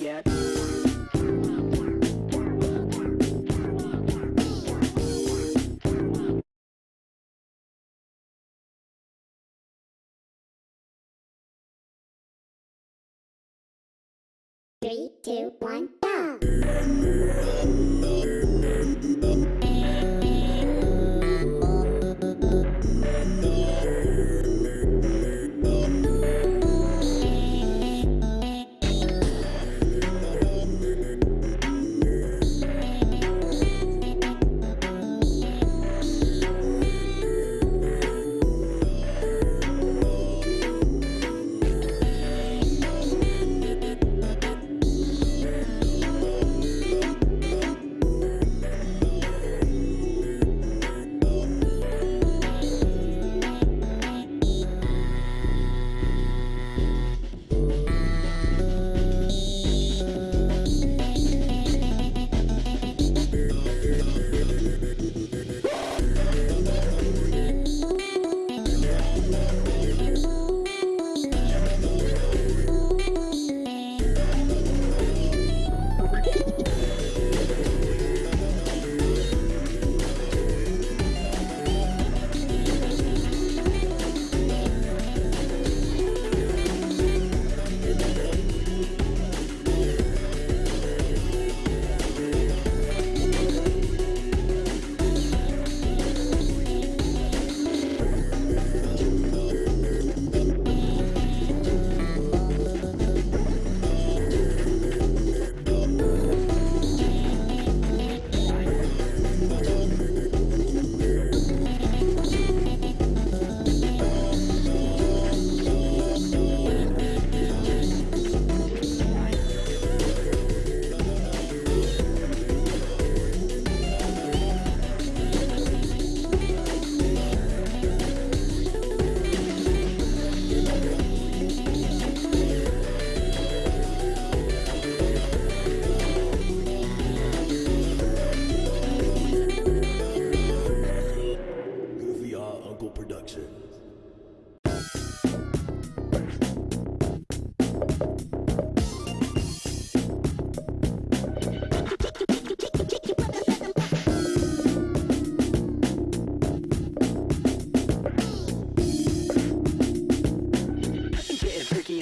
yet. Three, two, one, go!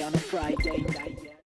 on a Friday night.